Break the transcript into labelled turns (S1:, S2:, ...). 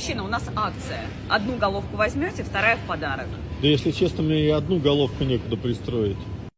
S1: Мужчина, у нас акция. Одну головку возьмете, вторая в подарок.
S2: Да если честно, мне и одну головку некуда пристроить.